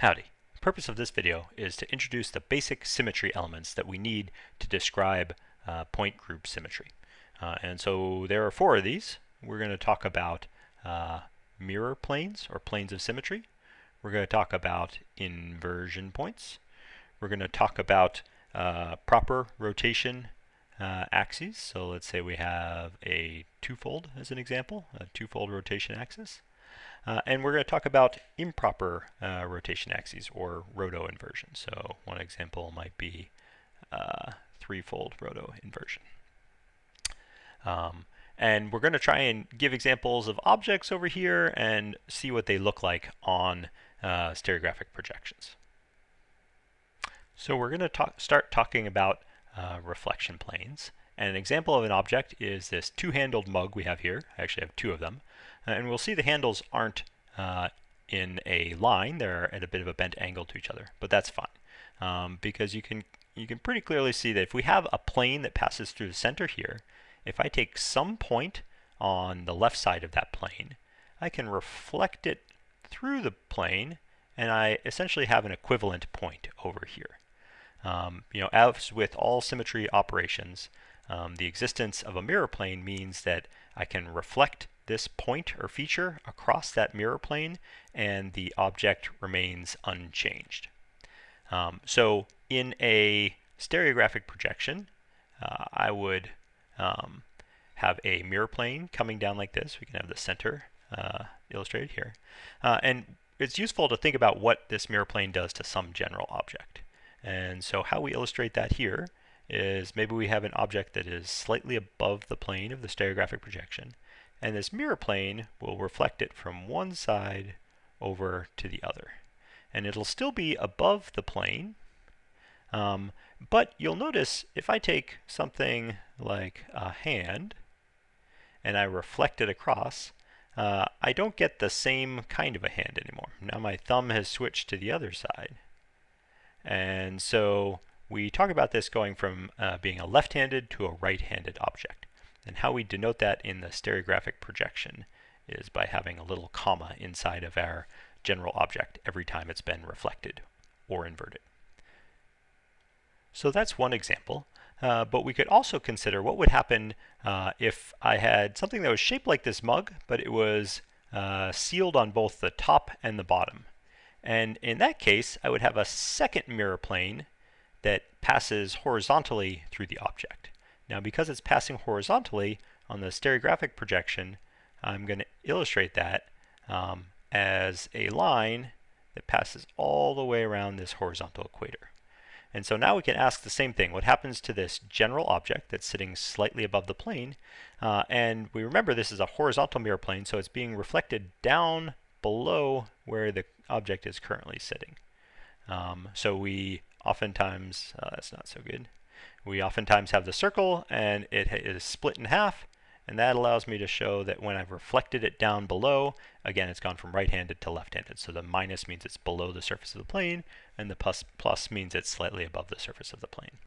Howdy. The purpose of this video is to introduce the basic symmetry elements that we need to describe uh, point group symmetry. Uh, and so there are four of these. We're going to talk about uh, mirror planes or planes of symmetry. We're going to talk about inversion points. We're going to talk about uh, proper rotation uh, axes. So let's say we have a twofold as an example, a twofold rotation axis. Uh, and we're going to talk about improper uh, rotation axes or roto inversion. So one example might be uh, threefold roto inversion. Um, and we're going to try and give examples of objects over here and see what they look like on uh, stereographic projections. So we're going to talk, start talking about uh, reflection planes. And an example of an object is this two-handled mug we have here. I actually have two of them. Uh, and we'll see the handles aren't uh, in a line. They're at a bit of a bent angle to each other, but that's fine. Um, because you can, you can pretty clearly see that if we have a plane that passes through the center here, if I take some point on the left side of that plane, I can reflect it through the plane and I essentially have an equivalent point over here. Um, you know, as with all symmetry operations, um, the existence of a mirror plane means that I can reflect this point or feature across that mirror plane and the object remains unchanged. Um, so in a stereographic projection, uh, I would um, have a mirror plane coming down like this. We can have the center uh, illustrated here. Uh, and it's useful to think about what this mirror plane does to some general object. And so how we illustrate that here is maybe we have an object that is slightly above the plane of the stereographic projection, and this mirror plane will reflect it from one side over to the other. And it'll still be above the plane, um, but you'll notice if I take something like a hand and I reflect it across, uh, I don't get the same kind of a hand anymore. Now my thumb has switched to the other side. And so we talk about this going from uh, being a left-handed to a right-handed object. And how we denote that in the stereographic projection is by having a little comma inside of our general object every time it's been reflected or inverted. So that's one example. Uh, but we could also consider what would happen uh, if I had something that was shaped like this mug, but it was uh, sealed on both the top and the bottom. And in that case, I would have a second mirror plane that passes horizontally through the object. Now because it's passing horizontally on the stereographic projection, I'm going to illustrate that um, as a line that passes all the way around this horizontal equator. And so now we can ask the same thing. What happens to this general object that's sitting slightly above the plane? Uh, and we remember this is a horizontal mirror plane, so it's being reflected down below where the object is currently sitting. Um, so we oftentimes, uh, that's not so good. We oftentimes have the circle and it is split in half and that allows me to show that when I've reflected it down below, again it's gone from right-handed to left-handed. So the minus means it's below the surface of the plane and the plus, plus means it's slightly above the surface of the plane.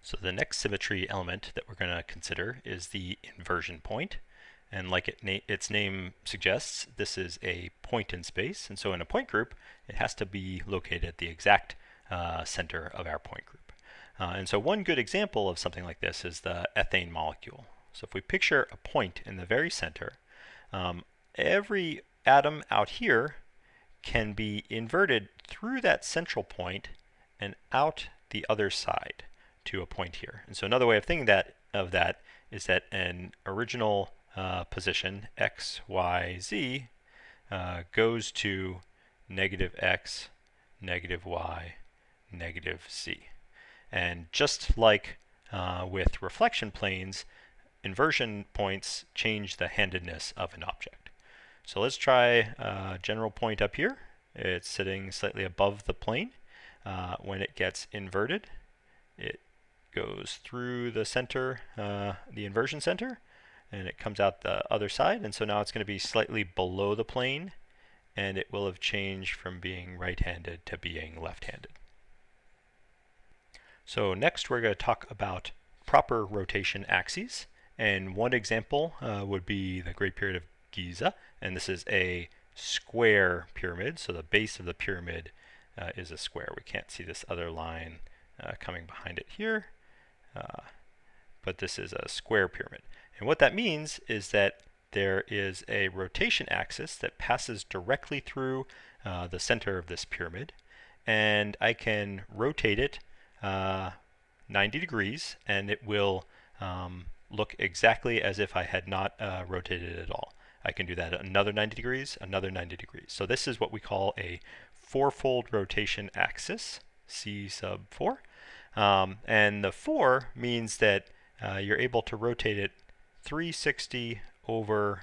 So the next symmetry element that we're going to consider is the inversion point. And like it na its name suggests, this is a point in space. And so in a point group, it has to be located at the exact uh, center of our point group. Uh, and so one good example of something like this is the ethane molecule. So if we picture a point in the very center, um, every atom out here can be inverted through that central point and out the other side to a point here. And so another way of thinking that of that is that an original uh, position x, y, z uh, goes to negative x, negative y, negative z. And just like uh, with reflection planes, inversion points change the handedness of an object. So let's try a general point up here. It's sitting slightly above the plane. Uh, when it gets inverted, it goes through the center, uh, the inversion center, and it comes out the other side. And so now it's going to be slightly below the plane, and it will have changed from being right-handed to being left-handed. So next we're going to talk about proper rotation axes. And one example uh, would be the Great Pyramid of Giza. And this is a square pyramid. So the base of the pyramid uh, is a square. We can't see this other line uh, coming behind it here, uh, but this is a square pyramid. And what that means is that there is a rotation axis that passes directly through uh, the center of this pyramid, and I can rotate it uh, 90 degrees, and it will um, look exactly as if I had not uh, rotated it at all. I can do that another 90 degrees, another 90 degrees. So this is what we call a fourfold rotation axis, C sub 4. Um, and the 4 means that uh, you're able to rotate it 360 over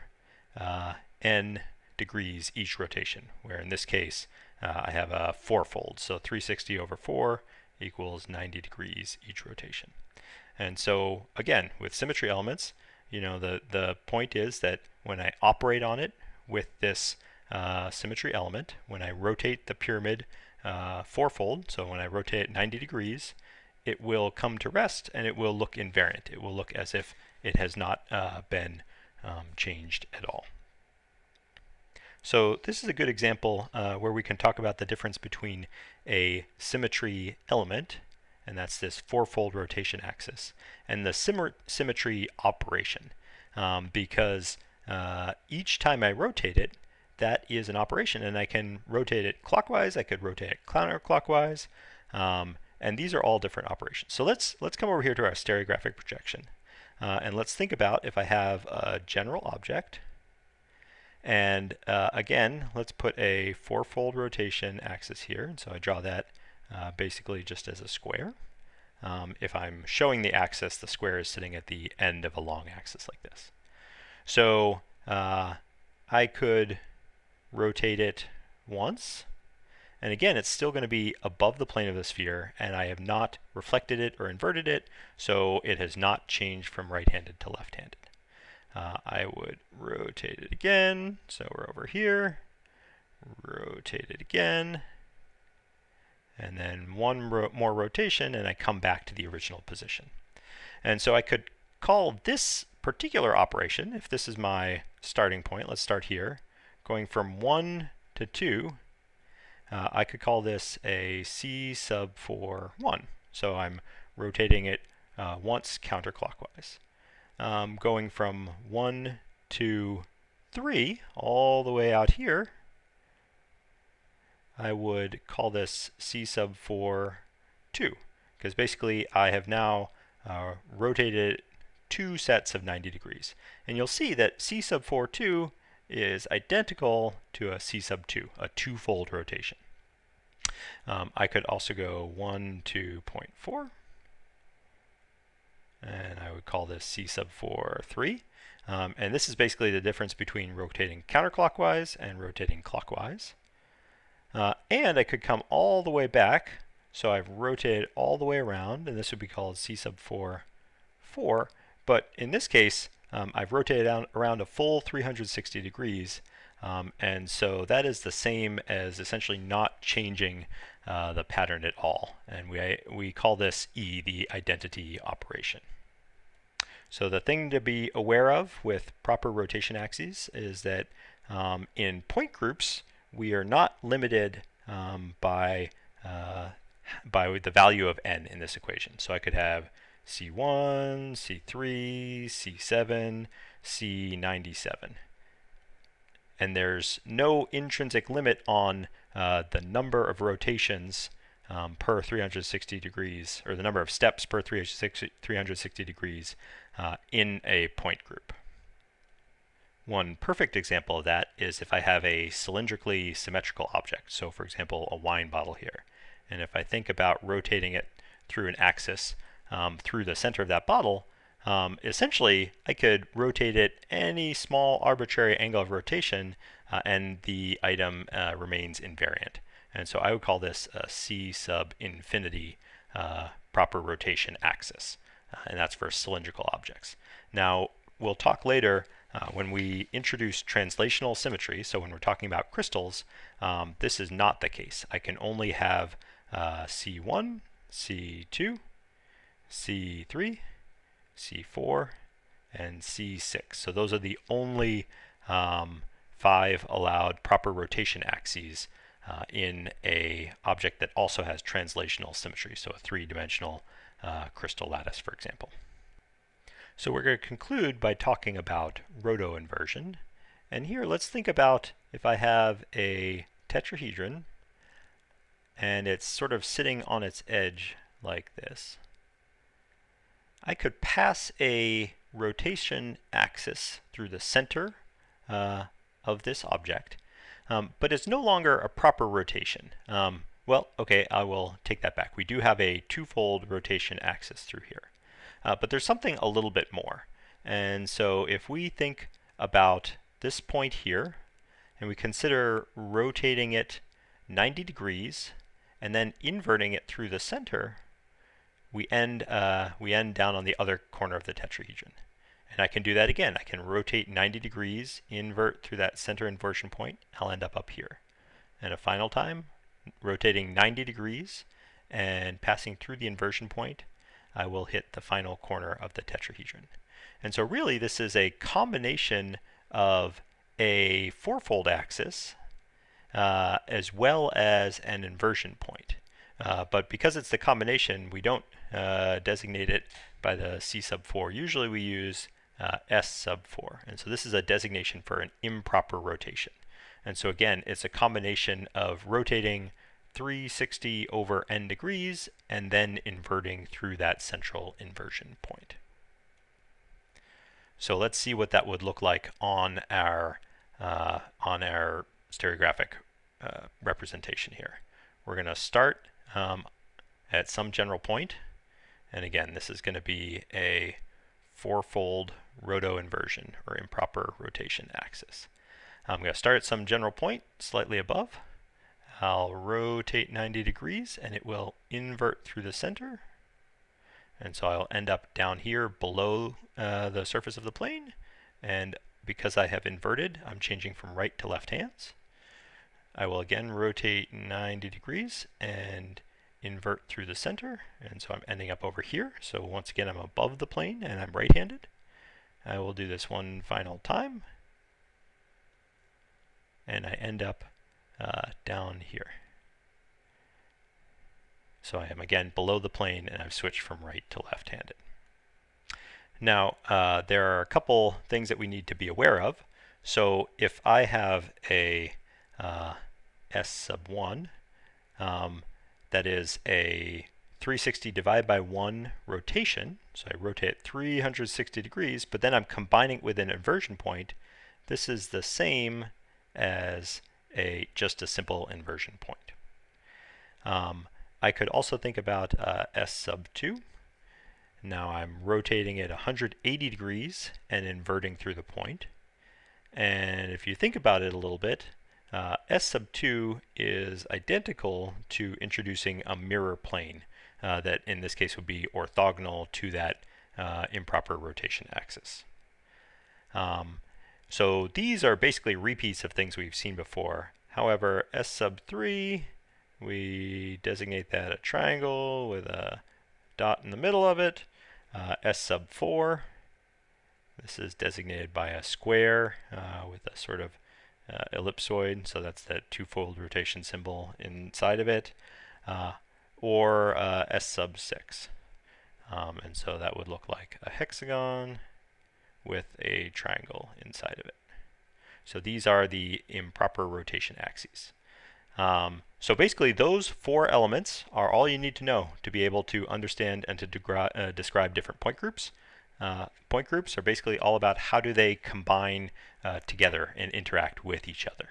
uh, n degrees each rotation, where in this case uh, I have a fourfold. So 360 over 4 equals 90 degrees each rotation. And so again, with symmetry elements, you know, the, the point is that when I operate on it with this uh, symmetry element, when I rotate the pyramid uh, fourfold, so when I rotate 90 degrees, it will come to rest and it will look invariant. It will look as if it has not uh, been um, changed at all. So this is a good example uh, where we can talk about the difference between a symmetry element, and that's this fourfold rotation axis, and the symmetry operation, um, because uh, each time I rotate it, that is an operation, and I can rotate it clockwise, I could rotate it counterclockwise, um, and these are all different operations. So let's let's come over here to our stereographic projection. Uh, and let's think about if I have a general object. And uh, again, let's put a fourfold rotation axis here. And so I draw that uh, basically just as a square. Um, if I'm showing the axis, the square is sitting at the end of a long axis like this. So uh, I could rotate it once and again, it's still going to be above the plane of the sphere, and I have not reflected it or inverted it, so it has not changed from right-handed to left-handed. Uh, I would rotate it again, so we're over here, rotate it again, and then one ro more rotation, and I come back to the original position. And so I could call this particular operation, if this is my starting point, let's start here, going from 1 to 2, uh, I could call this a C sub 4 1. So I'm rotating it uh, once counterclockwise. Um, going from 1 to 3 all the way out here, I would call this C sub 4 2 because basically I have now uh, rotated two sets of 90 degrees. And you'll see that C sub 4 2 is identical to a C sub 2, a twofold rotation. Um, I could also go 1 to 0.4, and I would call this C sub 4 3. Um, and this is basically the difference between rotating counterclockwise and rotating clockwise. Uh, and I could come all the way back, so I've rotated all the way around, and this would be called C sub 4 4. But in this case, um, I've rotated around a full 360 degrees, um, and so that is the same as essentially not changing uh, the pattern at all. And we, we call this E, the identity operation. So the thing to be aware of with proper rotation axes is that um, in point groups, we are not limited um, by, uh, by the value of n in this equation. So I could have C1, C3, C7, C97. And there's no intrinsic limit on uh, the number of rotations um, per 360 degrees, or the number of steps per 360, 360 degrees uh, in a point group. One perfect example of that is if I have a cylindrically symmetrical object. So for example, a wine bottle here. And if I think about rotating it through an axis, um, through the center of that bottle, um, essentially I could rotate it any small arbitrary angle of rotation uh, and the item uh, remains invariant. And so I would call this a C sub infinity uh, proper rotation axis. Uh, and that's for cylindrical objects. Now, we'll talk later uh, when we introduce translational symmetry, so when we're talking about crystals, um, this is not the case. I can only have uh, C1, C2, C3, C4, and C6. So those are the only um, five allowed proper rotation axes uh, in a object that also has translational symmetry, so a three-dimensional uh, crystal lattice, for example. So we're going to conclude by talking about roto-inversion. And here, let's think about if I have a tetrahedron and it's sort of sitting on its edge like this. I could pass a rotation axis through the center uh, of this object, um, but it's no longer a proper rotation. Um, well, okay, I will take that back. We do have a twofold rotation axis through here. Uh, but there's something a little bit more. And so if we think about this point here, and we consider rotating it 90 degrees, and then inverting it through the center, we end, uh, we end down on the other corner of the tetrahedron. And I can do that again. I can rotate 90 degrees, invert through that center inversion point. I'll end up up here. And a final time, rotating 90 degrees and passing through the inversion point, I will hit the final corner of the tetrahedron. And so really this is a combination of a fourfold axis uh, as well as an inversion point. Uh, but because it's the combination, we don't uh, designate it by the C sub 4. Usually we use uh, S sub 4. And so this is a designation for an improper rotation. And so again, it's a combination of rotating 360 over n degrees and then inverting through that central inversion point. So let's see what that would look like on our uh, on our stereographic uh, representation here. We're going to start um, at some general point, and again, this is going to be a fourfold roto inversion or improper rotation axis. I'm going to start at some general point slightly above. I'll rotate 90 degrees and it will invert through the center. And so I'll end up down here below uh, the surface of the plane. And because I have inverted, I'm changing from right to left hands. I will again rotate 90 degrees and invert through the center. And so I'm ending up over here. So once again, I'm above the plane and I'm right-handed. I will do this one final time. And I end up uh, down here. So I am again below the plane and I've switched from right to left-handed. Now uh, there are a couple things that we need to be aware of. So if I have a uh, S sub 1 um, that is a 360 divided by 1 rotation, so I rotate 360 degrees, but then I'm combining it with an inversion point, this is the same as a just a simple inversion point. Um, I could also think about uh, S sub 2. Now I'm rotating it 180 degrees and inverting through the point. And if you think about it a little bit, uh, S sub 2 is identical to introducing a mirror plane uh, that in this case would be orthogonal to that uh, improper rotation axis. Um, so these are basically repeats of things we've seen before. However, S sub 3, we designate that a triangle with a dot in the middle of it. Uh, S sub 4, this is designated by a square uh, with a sort of uh, ellipsoid, so that's that twofold rotation symbol inside of it, uh, or uh, S sub 6. Um, and so that would look like a hexagon with a triangle inside of it. So these are the improper rotation axes. Um, so basically those four elements are all you need to know to be able to understand and to uh, describe different point groups. Uh, point groups are basically all about how do they combine uh, together and interact with each other.